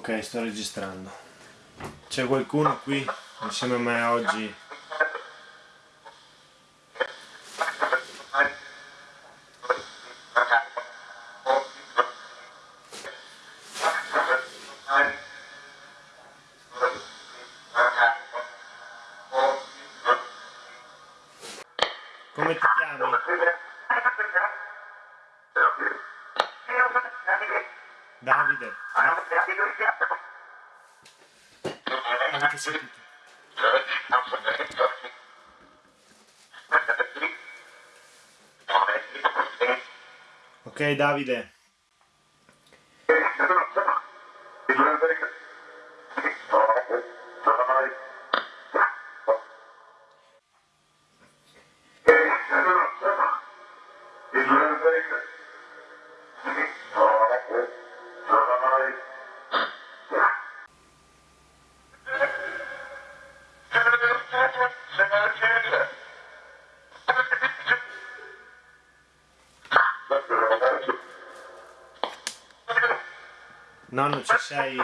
Ok, sto registrando. C'è qualcuno qui insieme a me oggi? Come ti chiami? Davide. Avete sentito? Ok Davide. Nonno ci sei?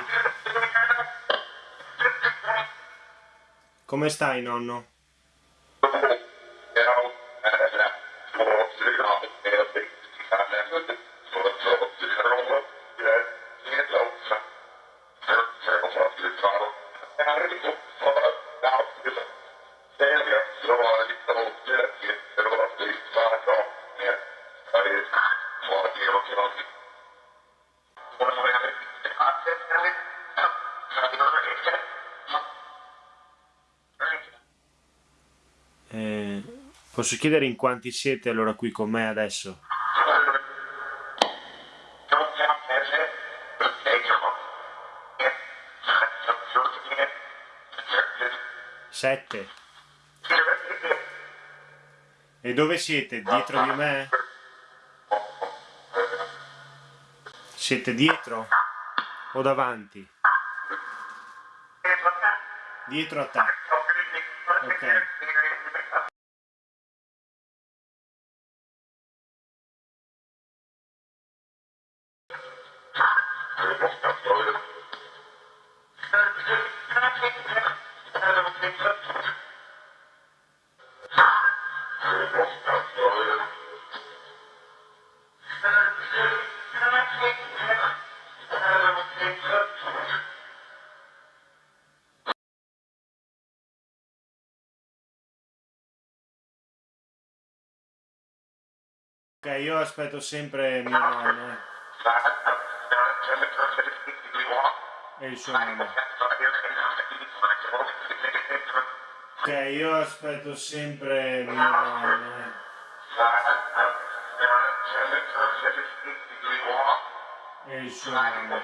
Come stai nonno? Eh, posso chiedere in quanti siete allora qui con me adesso? Sette. E dove siete? Dietro di me? Siete dietro? O davanti? Dietro a te. Ok. Ok, io aspetto sempre mio nonno. eh. E il suo nonno. Ok, io aspetto sempre mio nonno. eh. E il suo nonno.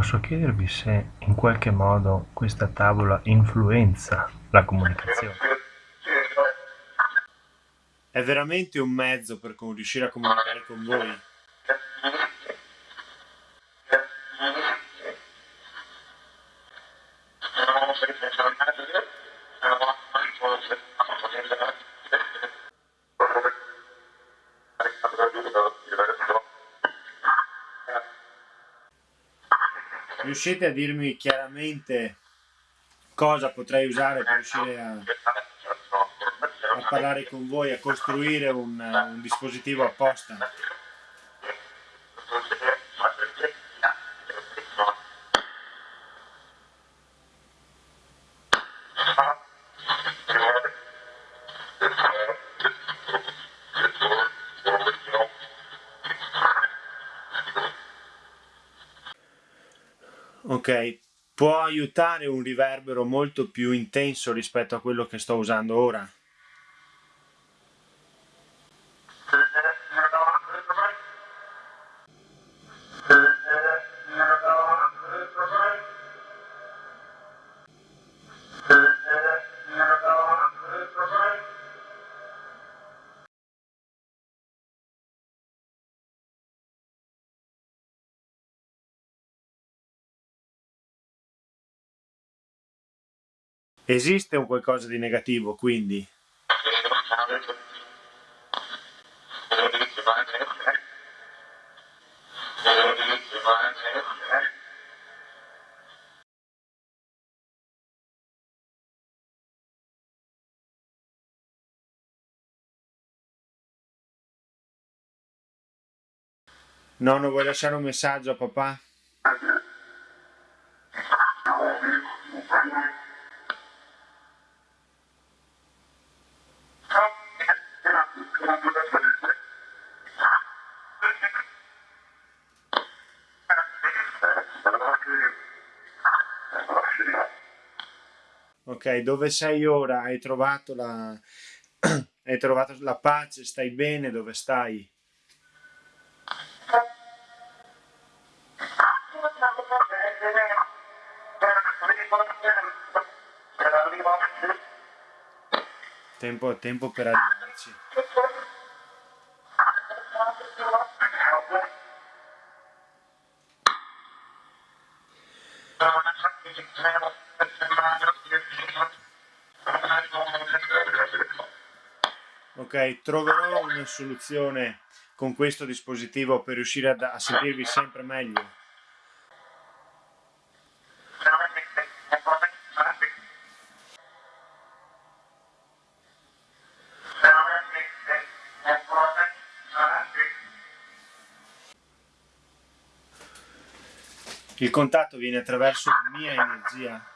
Posso chiedervi se in qualche modo questa tavola influenza la comunicazione? È veramente un mezzo per riuscire a comunicare con voi? Riuscite a dirmi chiaramente cosa potrei usare per riuscire a, a parlare con voi, a costruire un, un dispositivo apposta? Ok, può aiutare un riverbero molto più intenso rispetto a quello che sto usando ora? Esiste un qualcosa di negativo, quindi? Nonno, vuoi lasciare un messaggio a papà? Ok, dove sei ora? Hai trovato la... Hai trovato la pace? Stai bene? Dove stai? Tempo, tempo per arrivarci. Ok, troverò una soluzione con questo dispositivo per riuscire a, a sentirvi sempre meglio. Il contatto viene attraverso la mia energia